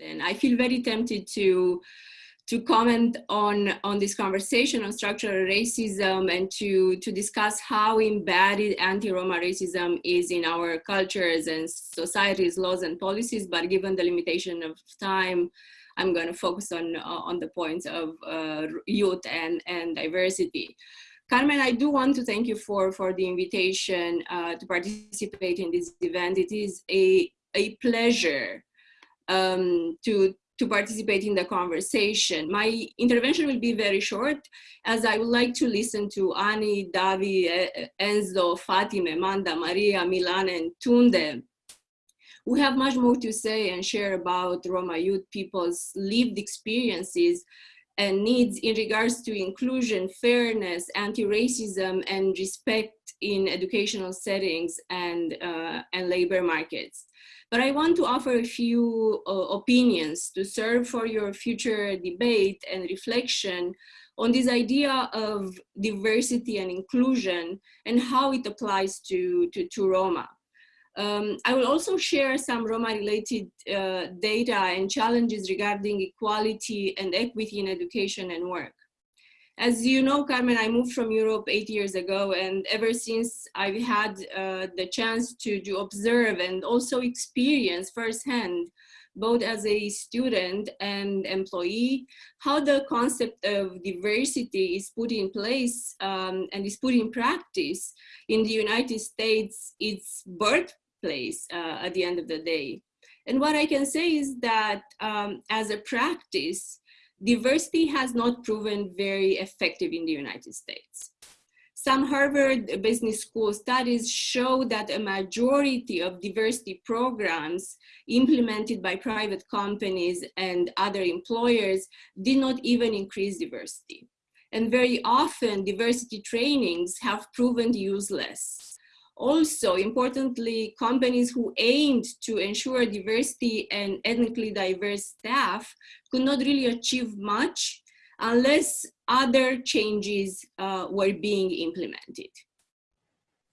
And I feel very tempted to to comment on, on this conversation on structural racism and to, to discuss how embedded anti-Roma racism is in our cultures and societies, laws and policies, but given the limitation of time, I'm going to focus on, on the points of uh, youth and, and diversity. Carmen, I do want to thank you for, for the invitation uh, to participate in this event. It is a, a pleasure um, to, to participate in the conversation. My intervention will be very short as I would like to listen to Ani, Davi, Enzo, Fatime, Manda, Maria, Milan, and Tunde, We have much more to say and share about Roma youth people's lived experiences and needs in regards to inclusion, fairness, anti-racism, and respect in educational settings and, uh, and labor markets. But I want to offer a few uh, opinions to serve for your future debate and reflection on this idea of diversity and inclusion and how it applies to, to, to Roma. Um, I will also share some Roma-related uh, data and challenges regarding equality and equity in education and work. As you know, Carmen, I moved from Europe eight years ago, and ever since I've had uh, the chance to, to observe and also experience firsthand, both as a student and employee, how the concept of diversity is put in place um, and is put in practice in the United States, its birthplace uh, at the end of the day. And what I can say is that um, as a practice, diversity has not proven very effective in the United States. Some Harvard Business School studies show that a majority of diversity programs implemented by private companies and other employers did not even increase diversity. And very often diversity trainings have proven useless also, importantly, companies who aimed to ensure diversity and ethnically diverse staff could not really achieve much unless other changes uh, were being implemented.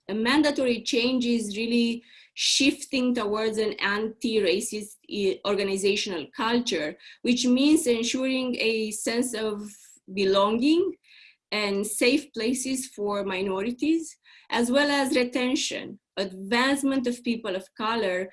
A mandatory change is really shifting towards an anti-racist organizational culture, which means ensuring a sense of belonging and safe places for minorities, as well as retention, advancement of people of color,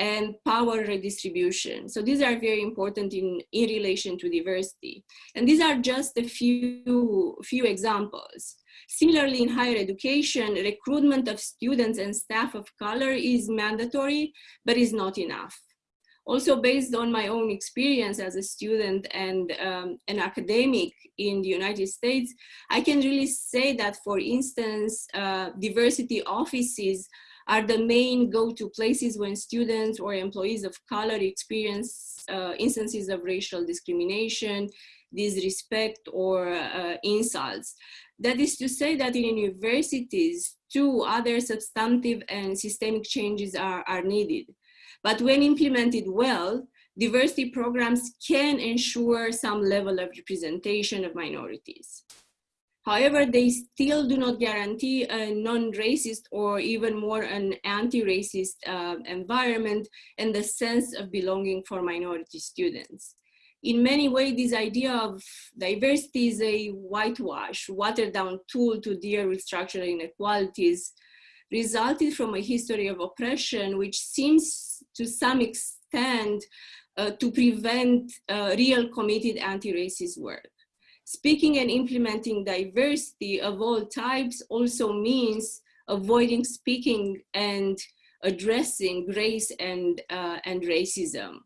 and power redistribution. So these are very important in, in relation to diversity. And these are just a few, few examples. Similarly, in higher education, recruitment of students and staff of color is mandatory, but is not enough also based on my own experience as a student and um, an academic in the United States, I can really say that, for instance, uh, diversity offices are the main go-to places when students or employees of color experience uh, instances of racial discrimination, disrespect, or uh, insults. That is to say that in universities, two other substantive and systemic changes are, are needed. But when implemented well, diversity programs can ensure some level of representation of minorities. However, they still do not guarantee a non-racist or even more an anti-racist uh, environment and the sense of belonging for minority students. In many ways, this idea of diversity is a whitewash, watered down tool to deal with structural inequalities resulted from a history of oppression, which seems to some extent uh, to prevent uh, real committed anti-racist work. Speaking and implementing diversity of all types also means avoiding speaking and addressing race and, uh, and racism.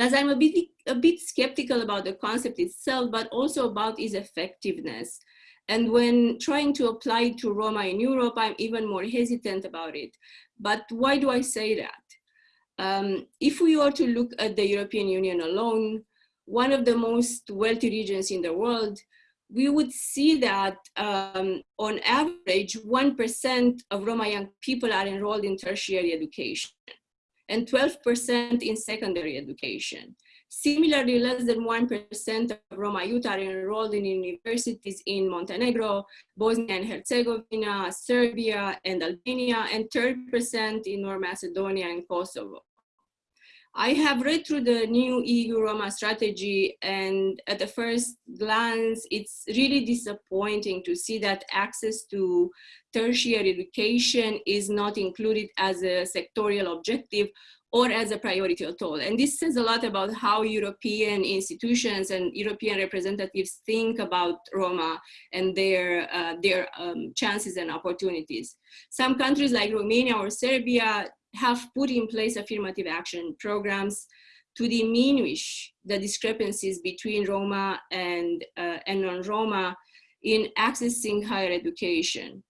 Thus, I'm a bit, a bit skeptical about the concept itself, but also about its effectiveness. And when trying to apply to Roma in Europe, I'm even more hesitant about it. But why do I say that? Um, if we were to look at the European Union alone, one of the most wealthy regions in the world, we would see that um, on average, 1% of Roma young people are enrolled in tertiary education and 12% in secondary education. Similarly, less than 1% of Roma youth are enrolled in universities in Montenegro, Bosnia and Herzegovina, Serbia, and Albania, and 30% in North Macedonia and Kosovo. I have read through the new EU Roma strategy and at the first glance, it's really disappointing to see that access to tertiary education is not included as a sectorial objective or as a priority at all. And this says a lot about how European institutions and European representatives think about Roma and their, uh, their um, chances and opportunities. Some countries like Romania or Serbia have put in place affirmative action programs to diminish the discrepancies between Roma and, uh, and non-Roma in accessing higher education.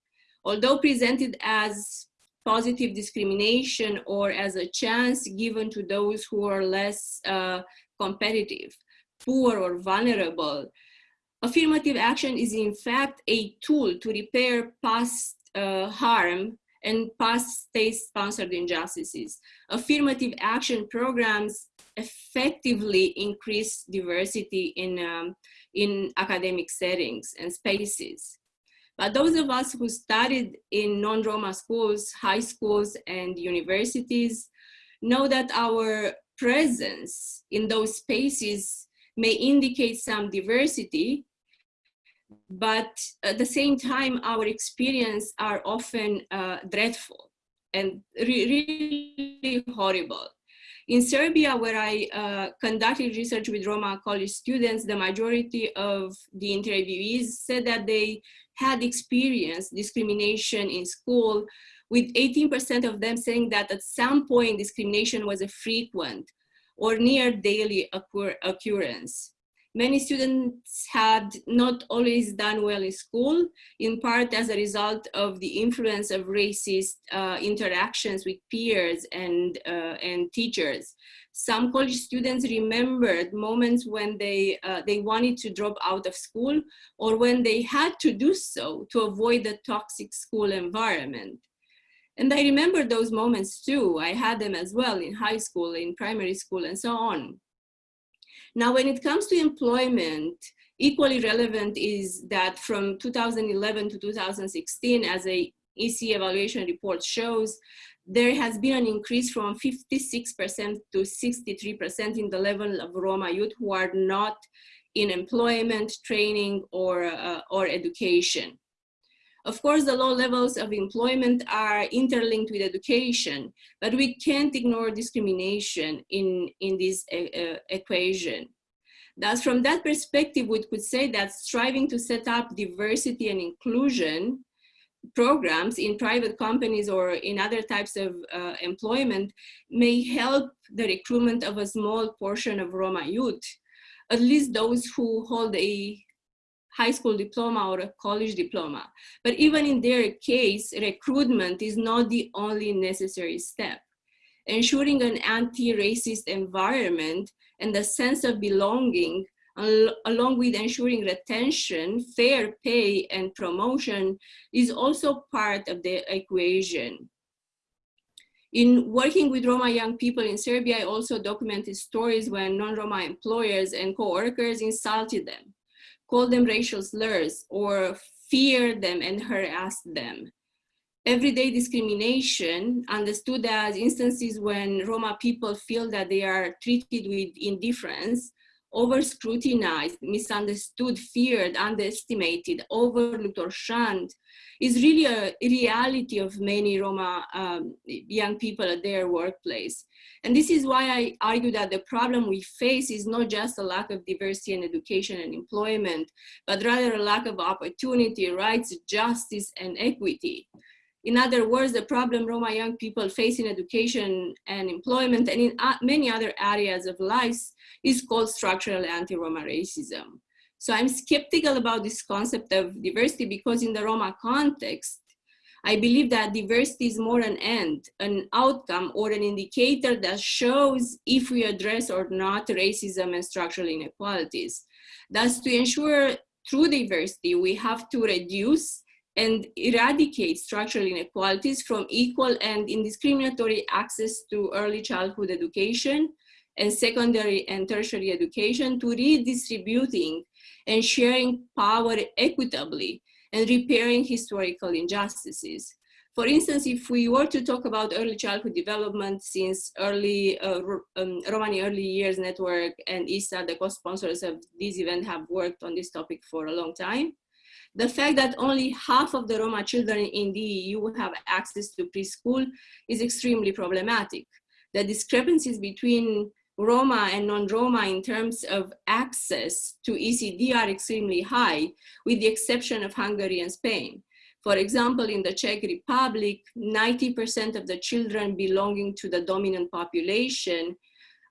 Although presented as positive discrimination or as a chance given to those who are less uh, competitive, poor or vulnerable, affirmative action is in fact a tool to repair past uh, harm and past state-sponsored injustices. Affirmative action programs effectively increase diversity in, um, in academic settings and spaces. But those of us who studied in non-Roma schools, high schools, and universities know that our presence in those spaces may indicate some diversity, but at the same time, our experience are often uh, dreadful and re really horrible. In Serbia, where I uh, conducted research with Roma college students, the majority of the interviewees said that they had experienced discrimination in school, with 18% of them saying that at some point discrimination was a frequent or near daily occur occurrence. Many students had not always done well in school, in part as a result of the influence of racist uh, interactions with peers and, uh, and teachers. Some college students remembered moments when they, uh, they wanted to drop out of school or when they had to do so to avoid the toxic school environment. And I remember those moments too. I had them as well in high school, in primary school, and so on. Now, when it comes to employment, equally relevant is that from 2011 to 2016, as a EC evaluation report shows, there has been an increase from 56% to 63% in the level of Roma youth who are not in employment, training, or, uh, or education. Of course, the low levels of employment are interlinked with education, but we can't ignore discrimination in, in this uh, uh, equation. Thus, from that perspective, we could say that striving to set up diversity and inclusion programs in private companies or in other types of uh, employment may help the recruitment of a small portion of Roma youth, at least those who hold a high school diploma or a college diploma. But even in their case, recruitment is not the only necessary step. Ensuring an anti-racist environment and the sense of belonging along with ensuring retention, fair pay, and promotion is also part of the equation. In working with Roma young people in Serbia, I also documented stories when non-Roma employers and co-workers insulted them call them racial slurs, or fear them and harass them. Everyday discrimination, understood as instances when Roma people feel that they are treated with indifference, over scrutinized, misunderstood, feared, underestimated, overlooked, or shunned, is really a reality of many Roma um, young people at their workplace. And this is why I argue that the problem we face is not just a lack of diversity in education and employment, but rather a lack of opportunity, rights, justice, and equity. In other words, the problem Roma young people face in education and employment and in uh, many other areas of life is called structural anti-Roma racism. So I'm skeptical about this concept of diversity because in the Roma context, I believe that diversity is more an end, an outcome, or an indicator that shows if we address or not racism and structural inequalities. Thus, to ensure true diversity, we have to reduce and eradicate structural inequalities from equal and indiscriminatory access to early childhood education and secondary and tertiary education to redistributing and sharing power equitably and repairing historical injustices. For instance, if we were to talk about early childhood development, since early uh, um, Romani Early Years Network and ISSA, the co-sponsors of this event, have worked on this topic for a long time. The fact that only half of the Roma children in the EU have access to preschool is extremely problematic. The discrepancies between Roma and non-Roma in terms of access to ECD are extremely high, with the exception of Hungary and Spain. For example, in the Czech Republic, 90% of the children belonging to the dominant population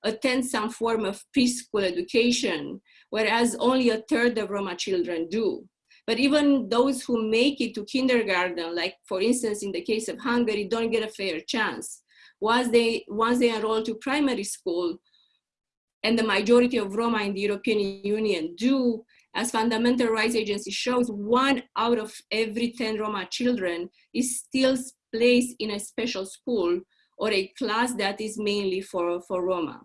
attend some form of preschool education, whereas only a third of Roma children do. But even those who make it to kindergarten, like for instance, in the case of Hungary, don't get a fair chance. Once they, once they enroll to primary school, and the majority of Roma in the European Union do, as Fundamental Rights Agency shows, one out of every 10 Roma children is still placed in a special school or a class that is mainly for, for Roma.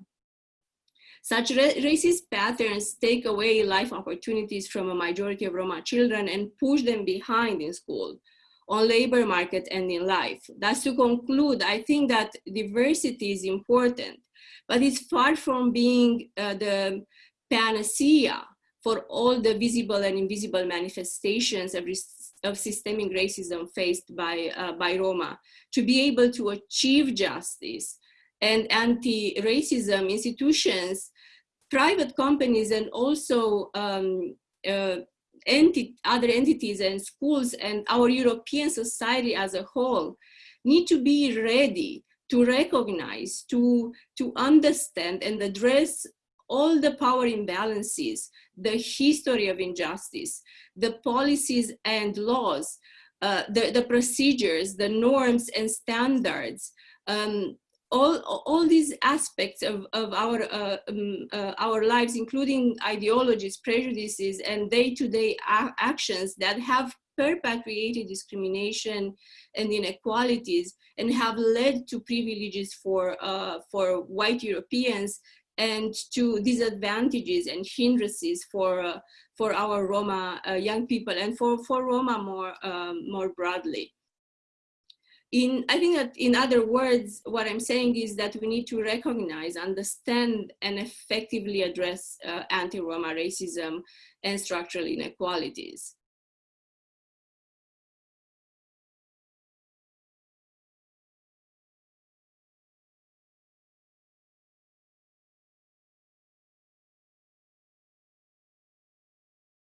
Such racist patterns take away life opportunities from a majority of Roma children and push them behind in school, on labor market and in life. Thus to conclude, I think that diversity is important, but it's far from being uh, the panacea for all the visible and invisible manifestations of, of systemic racism faced by, uh, by Roma. To be able to achieve justice and anti-racism institutions, private companies and also um, uh, enti other entities and schools and our European society as a whole need to be ready to recognize, to, to understand and address all the power imbalances, the history of injustice, the policies and laws, uh, the, the procedures, the norms and standards, um, all, all these aspects of, of our, uh, um, uh, our lives, including ideologies, prejudices, and day-to-day -day actions that have perpetuated discrimination and inequalities and have led to privileges for, uh, for white Europeans and to disadvantages and hindrances for, uh, for our Roma uh, young people and for, for Roma more, um, more broadly. In, I think that in other words, what I'm saying is that we need to recognize, understand, and effectively address uh, anti-Roma racism and structural inequalities.